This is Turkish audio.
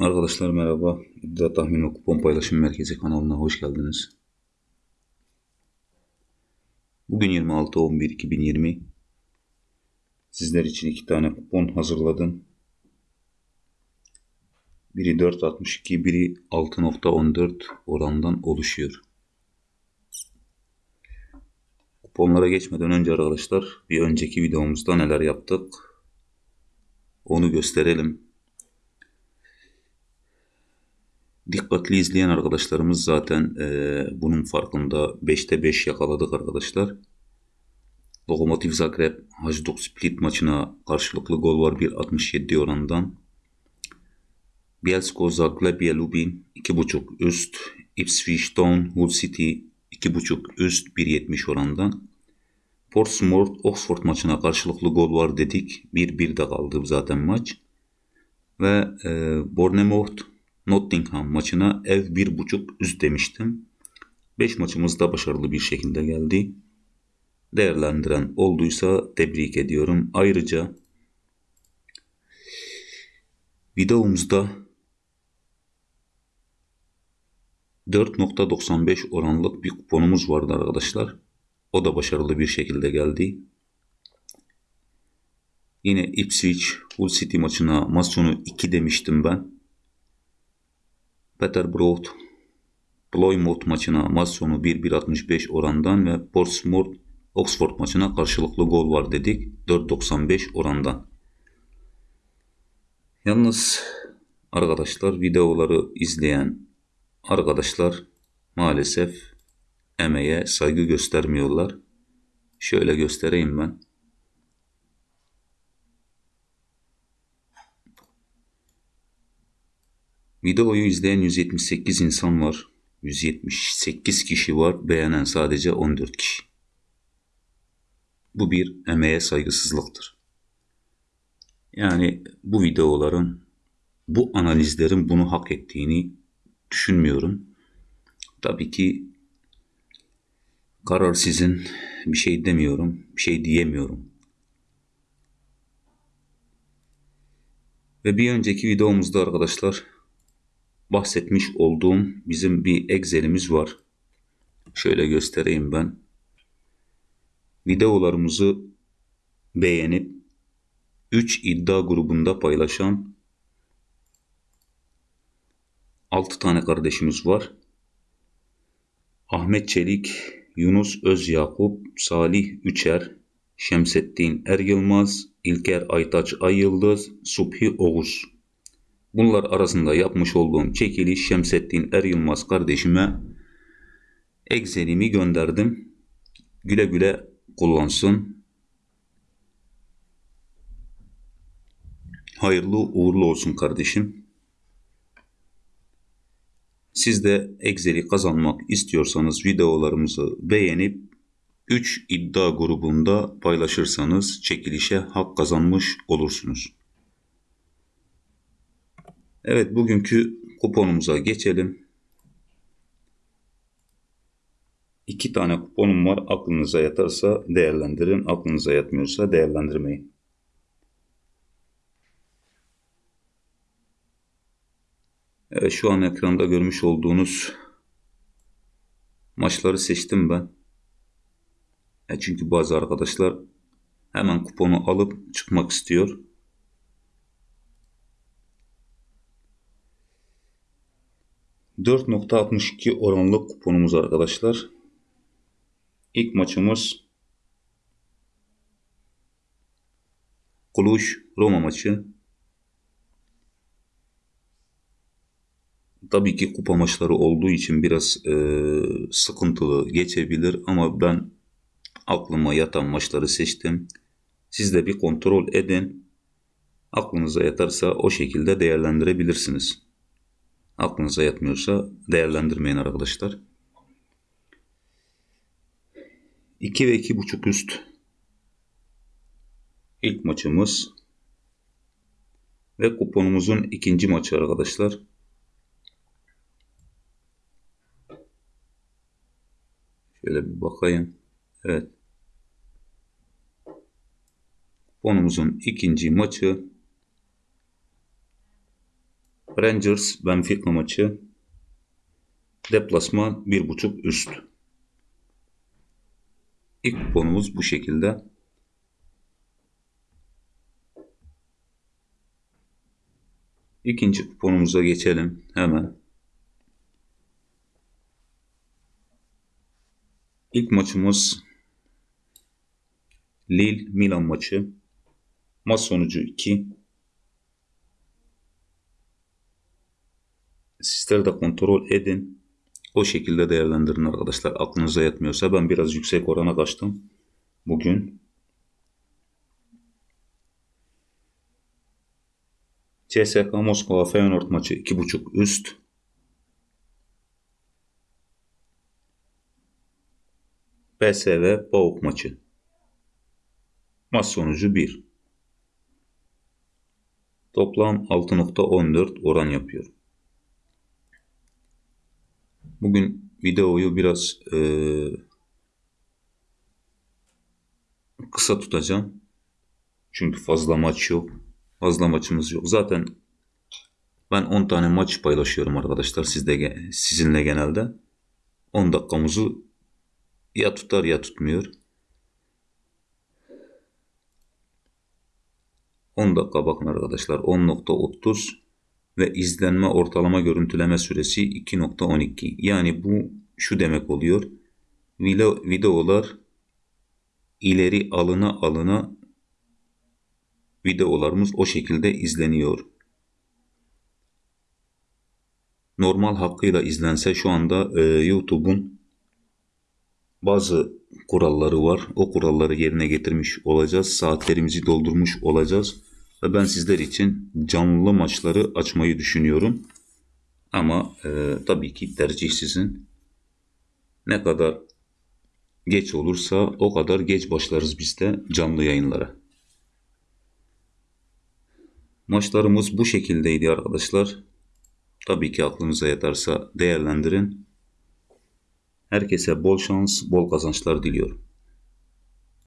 Arkadaşlar merhaba. İddia Tahmin ve Kupon Paylaşım Merkezi kanalına hoş geldiniz. Bugün 26-11-2020. Sizler için iki tane kupon hazırladım. Biri 4.62, biri 6.14 orandan oluşuyor. Kuponlara geçmeden önce arkadaşlar bir önceki videomuzda neler yaptık onu gösterelim. Dikkatli izleyen arkadaşlarımız zaten e, bunun farkında 5'te 5 yakaladık arkadaşlar. Lokomotiv Zagreb Hajduk Split maçına karşılıklı gol var 1.67 orandan. Bielsko Zagrebia Lubin 2.5 üst. Ipswich Town Hull City 2.5 üst 1.70 orandan. Portsmouth Oxford maçına karşılıklı gol var dedik. 1-1'de kaldı zaten maç. Ve e, Bournemouth Nottingham maçına ev 1.5 üst demiştim. 5 maçımız da başarılı bir şekilde geldi. Değerlendiren olduysa tebrik ediyorum. Ayrıca videomuzda 4.95 oranlık bir kuponumuz vardı arkadaşlar. O da başarılı bir şekilde geldi. Yine Ipswich Hull City maçına maç sonu 2 demiştim ben. Peterborough Plymouth maçına maç sonu 1-1.65 orandan ve Portsmouth Oxford maçına karşılıklı gol var dedik 4.95 orandan. Yalnız arkadaşlar videoları izleyen arkadaşlar maalesef emeğe saygı göstermiyorlar. Şöyle göstereyim ben. Videoyu izleyen 178 insan var. 178 kişi var. Beğenen sadece 14 kişi. Bu bir emeğe saygısızlıktır. Yani bu videoların, bu analizlerin bunu hak ettiğini düşünmüyorum. Tabii ki karar sizin. Bir şey demiyorum, bir şey diyemiyorum. Ve bir önceki videomuzda arkadaşlar bahsetmiş olduğum bizim bir Excel'imiz var. Şöyle göstereyim ben. Videolarımızı beğenip 3 iddia grubunda paylaşan 6 tane kardeşimiz var. Ahmet Çelik, Yunus Özyakup, Salih Üçer, Şemsettin Er Yılmaz, İlker Aytaç Ay Yıldız, Subhi Oğuz. Bunlar arasında yapmış olduğum çekiliş Şemsettin Er Yılmaz kardeşime Excel'imi gönderdim. Güle güle kullansın. Hayırlı uğurlu olsun kardeşim. Siz de Excel'i kazanmak istiyorsanız videolarımızı beğenip 3 iddia grubunda paylaşırsanız çekilişe hak kazanmış olursunuz. Evet bugünkü kuponumuza geçelim. İki tane kuponum var. Aklınıza yatarsa değerlendirin. Aklınıza yatmıyorsa değerlendirmeyin. Evet şu an ekranda görmüş olduğunuz maçları seçtim ben. E çünkü bazı arkadaşlar hemen kuponu alıp çıkmak istiyor. 4.62 oranlı kuponumuz arkadaşlar. İlk maçımız Cluj Roma maçı. Tabii ki kupa maçları olduğu için biraz e, sıkıntılı geçebilir ama ben aklıma yatan maçları seçtim. Siz de bir kontrol edin. Aklınıza yatarsa o şekilde değerlendirebilirsiniz. Aklınıza yatmıyorsa değerlendirmeyin arkadaşlar. 2 ve 2.5 üst ilk maçımız ve kuponumuzun ikinci maçı arkadaşlar. Şöyle bir bakayım. Evet. Kuponumuzun ikinci maçı Rangers Benfica maçı. Deplasman 1.5 üst. İlk kuponumuz bu şekilde. İkinci kuponumuza geçelim hemen. İlk maçımız Lille Milan maçı. Maç sonucu 2. Sizler de kontrol edin. O şekilde değerlendirin arkadaşlar. Aklınıza yatmıyorsa ben biraz yüksek orana kaçtım. Bugün CSK Moskova Feyenoord maçı 2.5 üst. PSV Pauk maçı. Maç sonucu 1. Toplam 6.14 oran yapıyor. Bugün videoyu biraz e, kısa tutacağım. Çünkü fazla maç yok. Fazla maçımız yok. Zaten ben 10 tane maç paylaşıyorum arkadaşlar sizde sizinle genelde. 10 dakikamızı ya tutar ya tutmuyor. 10 dakika bakın arkadaşlar 10.30 ve izlenme ortalama görüntüleme süresi 2.12. Yani bu şu demek oluyor. Video, videolar ileri alına alına videolarımız o şekilde izleniyor. Normal hakkıyla izlense şu anda e, YouTube'un bazı kuralları var. O kuralları yerine getirmiş olacağız. Saatlerimizi doldurmuş olacağız. Ve ben sizler için canlı maçları açmayı düşünüyorum. Ama e, tabii ki tercih sizin. Ne kadar geç olursa o kadar geç başlarız biz de canlı yayınlara. Maçlarımız bu şekildeydi arkadaşlar. Tabii ki aklınıza yatarsa değerlendirin. Herkese bol şans, bol kazançlar diliyorum.